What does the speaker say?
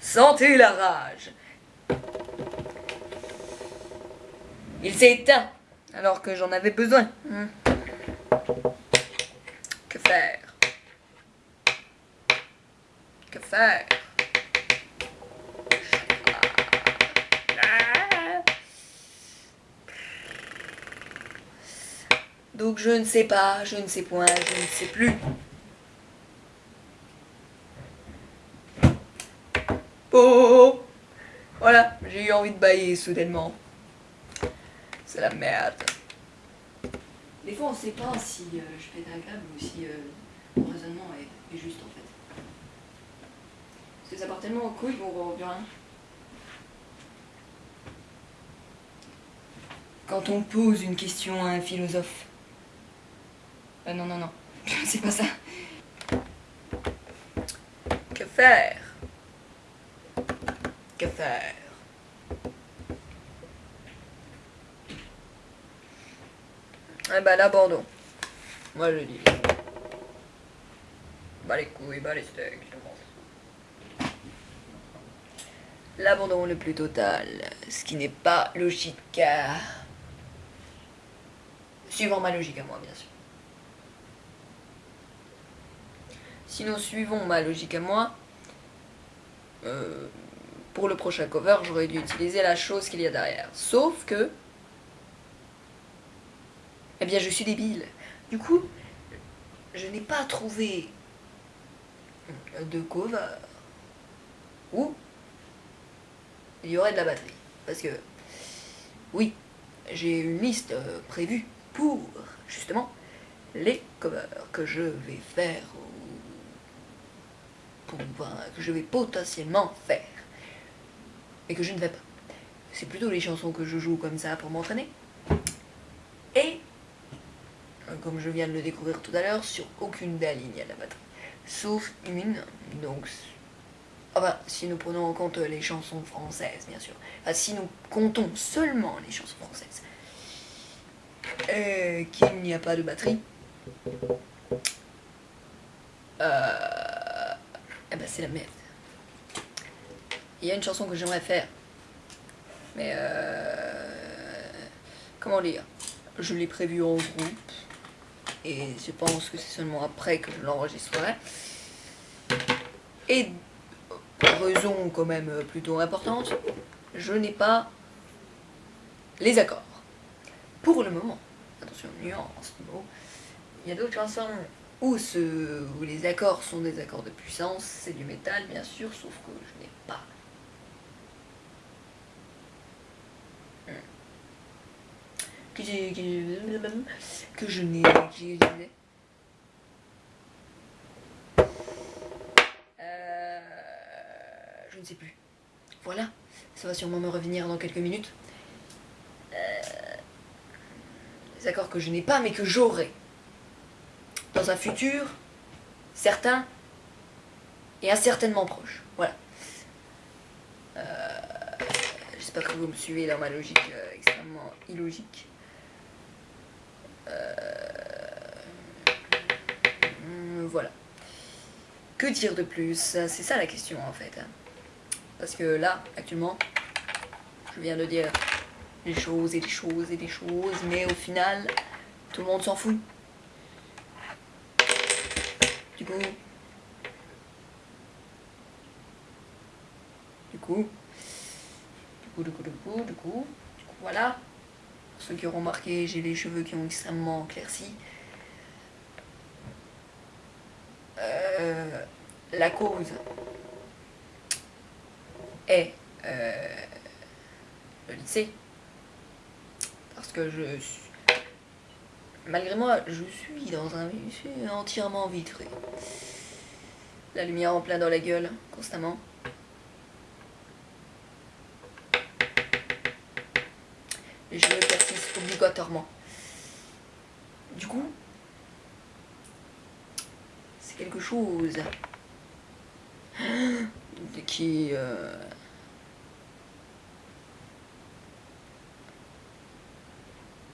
Sentez la rage. Il s'est éteint alors que j'en avais besoin. Hmm. Que faire? Que faire? Donc je ne sais pas, je ne sais point, je ne sais plus. Oh Voilà, j'ai eu envie de bailler soudainement. C'est la merde. Des fois on sait pas si euh, je fais agréable ou si euh, mon raisonnement est, est, juste en fait. Parce que ça part tellement au couilles qu'on voit plus rien. Quand on pose une question à un philosophe, euh, non, non, non. C'est pas ça. Que faire? Que faire Eh ben l'abandon. Moi je dis. Bah les couilles, bah les steaks, je pense. L'abandon le plus total, ce qui n'est pas logique car... Suivant ma logique à moi, bien sûr. Sinon, suivons ma logique à moi. Euh, pour le prochain cover, j'aurais dû utiliser la chose qu'il y a derrière. Sauf que... Eh bien, je suis débile. Du coup, je n'ai pas trouvé de cover où il y aurait de la batterie. Parce que, oui, j'ai une liste euh, prévue pour, justement, les covers que je vais faire que je vais potentiellement faire. Et que je ne vais pas. C'est plutôt les chansons que je joue comme ça pour m'entraîner. Et, euh, comme je viens de le découvrir tout à l'heure, sur aucune des lignes à la batterie. Sauf une, donc... Enfin, si nous prenons en compte les chansons françaises, bien sûr. Enfin, si nous comptons seulement les chansons françaises. Euh, qu'il n'y a pas de batterie. Euh eh ben c'est la merde. Il y a une chanson que j'aimerais faire. Mais euh, Comment dire? Je l'ai prévue en groupe. Et je pense que c'est seulement après que je l'enregistrerai. Et raison quand même plutôt importante, je n'ai pas les accords. Pour le moment. Attention, nuance, Il y a d'autres chansons où, où les accords sont des accords de puissance, c'est du métal bien sûr, sauf que je n'ai pas. Que, je n'ai... Euh, je ne sais plus. Voilà, ça va sûrement me revenir dans quelques minutes. Euh, les accords que je n'ai pas mais que j'aurai dans un futur certain et incertainement proche. Voilà. Euh, j'espère que vous me suivez dans ma logique euh, extrêmement illogique. Euh, voilà. Que dire de plus? C'est ça la question en fait. Hein. Parce que là, actuellement, je viens de dire des choses et des choses et des choses, mais au final, tout le monde s'en fout. Du coup... Du coup... Du coup, du coup, du coup, du coup... Voilà. Pour ceux qui auront remarqué, j'ai les cheveux qui ont extrêmement éclairci. Euh, la cause est euh, le lycée. Parce que je suis Malgré moi, je suis dans un lycée entièrement vitré. La lumière en plein dans la gueule, constamment. Les cheveux persistent obligatoirement. Du coup, quelque chose. Qui... Euh,